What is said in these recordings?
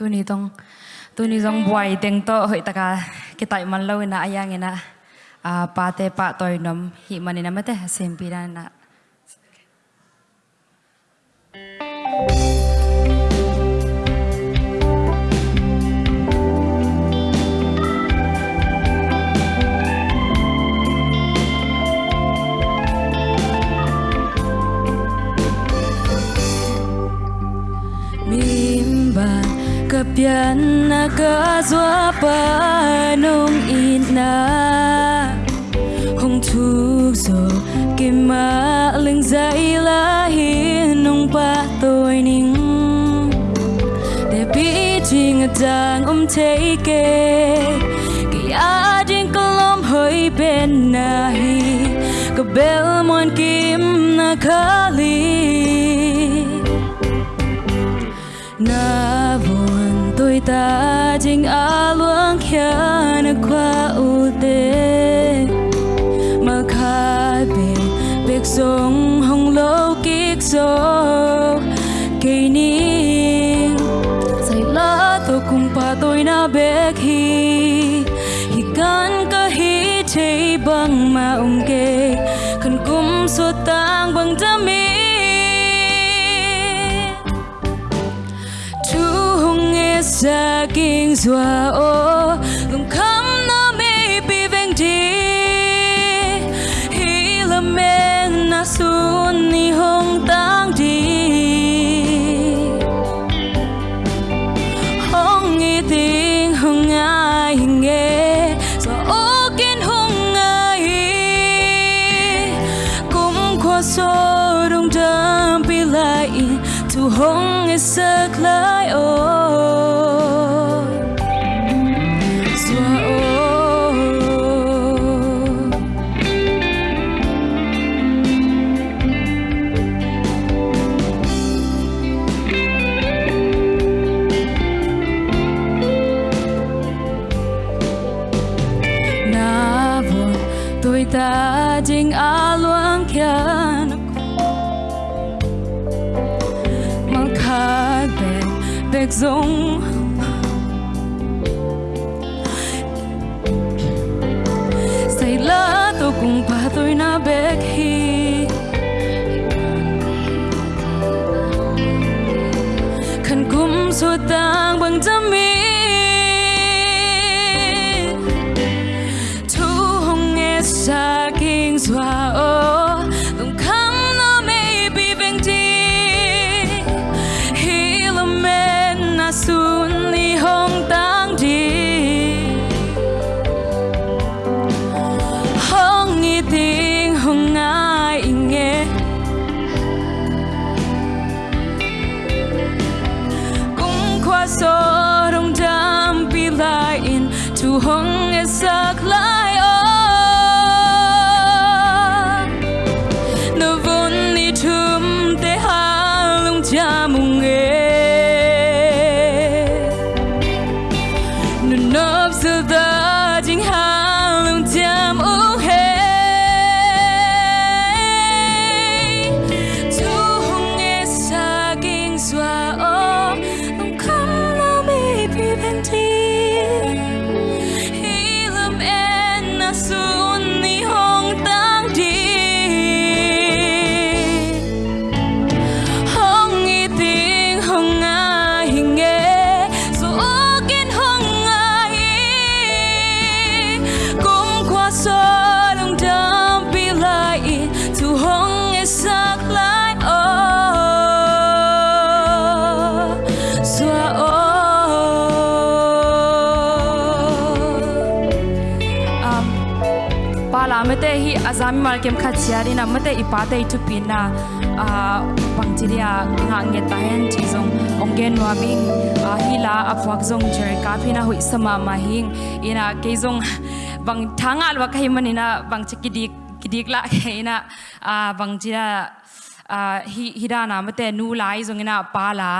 tôi ni tong tôi ni jong buai tiếng to hoi taka ki tai man lo na ayang ina a pa te pa toy nom hi manina mate xem pi na kapian na kazwa pa nong ina hong thuk zo kima ling zai la hi nong pa tôi ning. Để bi ching dang om take cái a ding kolom hoi ben na hi. Ka bel mon kim na khali na ta chính a luang khia na qua u te mà khai bên bek sông hồng lâu kik so cây ni say la to cùng pa tôi na bek hi hi kan ka hi chei bang ma um ke kan kum so tang bang jami zua o lung kham na nó pi veng đi hi la men na sun ni hong tang đi hong nghi tình hong ai nghe so ô kinh hong ai. Cũng qua so đông dam pi lại tu hong is a lại ô. kita jing aluangkan aku Mengkat bek bek zong in tu hong e mate hi azami mal kem khat chiari na. Mate ipate itu pina. A pangchiria nga nge ta hen chi zong ongen wa bing. Ah, a hila afwak zong jer ka phina hui sama ma hing. Ina ke zong bang thangal wa kai manina bang chikidik kidik la ina a ah, bang jira hi hidana mate nu lai zong ina pala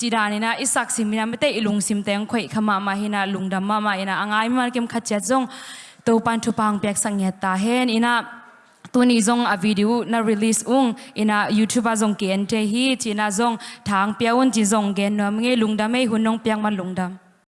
jirani na. Isak simina mate ilung sim teng khoi khama ma hina lungdam ma ma ina. Angai mal kem khat chat zong to pan thu pang pek sang nge ta hen. Ina tuni zong a video na release ung. Ina youtube zong ki ente hi. China zong thang piaun chi zong gen nom nge lungdam ei hunong piang man lungdam.